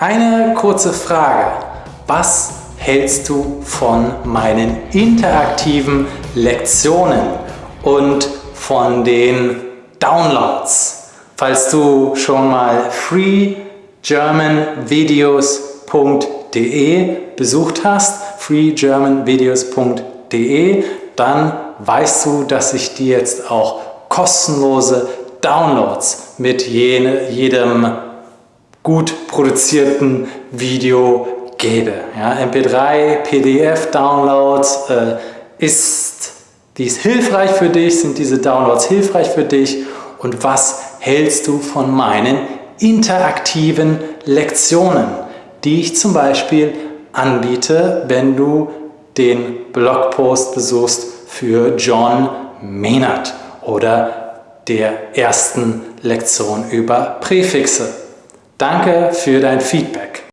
Eine kurze Frage. Was hältst du von meinen interaktiven Lektionen und von den Downloads? Falls du schon mal freegermanvideos.de besucht hast, freegermanvideos.de, dann weißt du, dass ich dir jetzt auch kostenlose Downloads mit jedem gut produzierten Video gebe. Ja, MP3, PDF-Downloads äh, ist dies hilfreich für dich, sind diese Downloads hilfreich für dich und was hältst du von meinen interaktiven Lektionen, die ich zum Beispiel anbiete, wenn du den Blogpost besuchst für John Maynard oder der ersten Lektion über Präfixe. Danke für dein Feedback.